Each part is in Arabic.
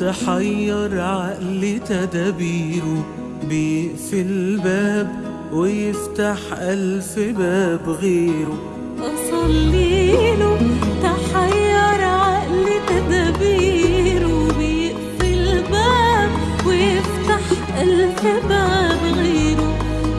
تحير عقلي تدابيره بيقفل باب ويفتح ألف باب غيره. أصليله تحير عقلي تدابيره بيقفل باب ويفتح ألف باب غيره.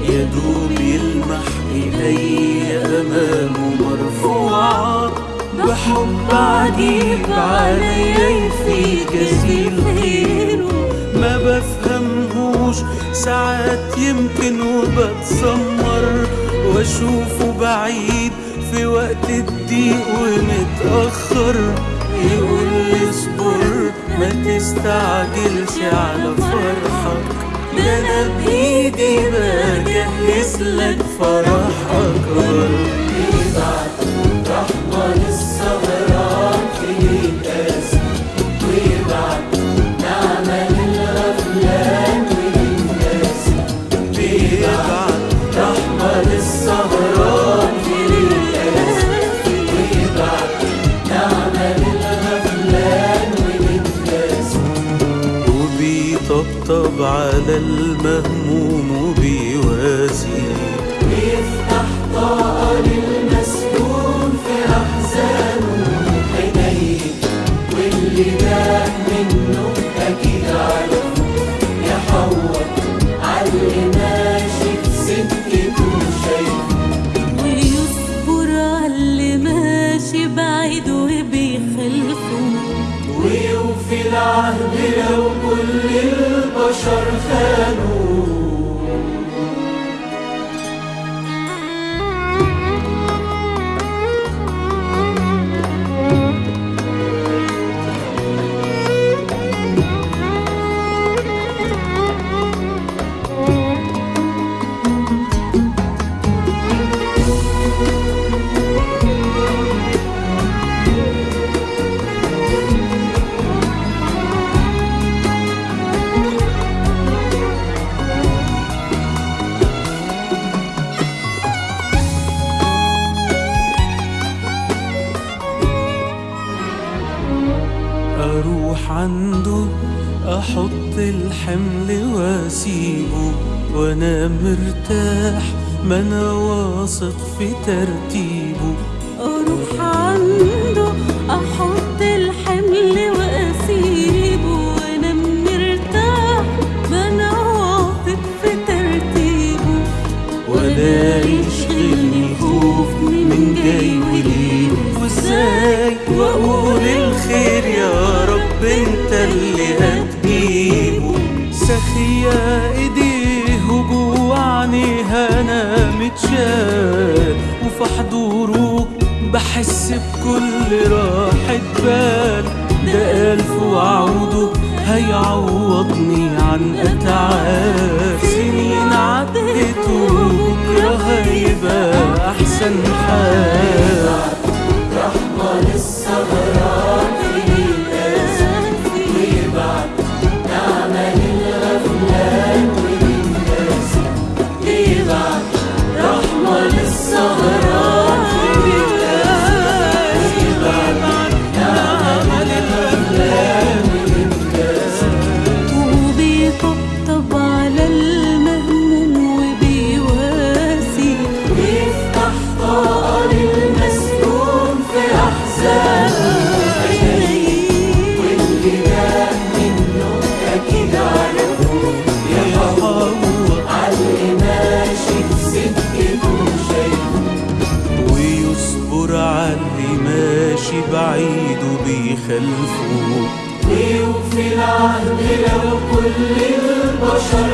يا دوب يلمح إيدي أمامه مرفوعة بحب عجيب عليا يفيد جزيل خيره ما بفهمهوش ساعات يمكن وبتسمر. واشوفه بعيد في وقت الضيق ومتأخر. يقول لي اصبر ما تستعجلش على فرحك. ده أنا بإيدي بجهز لك فرح وبيطبطب على المهموم وبيواسي ويفتح طاقة للمسكون في أحزانه. عينيه واللي ده منه أكيد عارفه. يحور عاللي ماشي في سكته شايفه ويصبر عاللي ماشي بعيد وبيخلفه ويوفي العهد لو البشر أروح عنده أحط الحمل وأسيبه وأنا مرتاح. ما أنا واثق في ترتيبه. أروح عنده أحط أنا متشال وفي حضوره بحس بكل راحة بال. ده ألف وعوده هيعوضني عن أتعاب سنين عدت وبكرة هيبقى أحسن حال. رحمة للسهران. ويصبر عاللي ماشي بعيد وبيخلفه ويوفي العهد لو كل البشر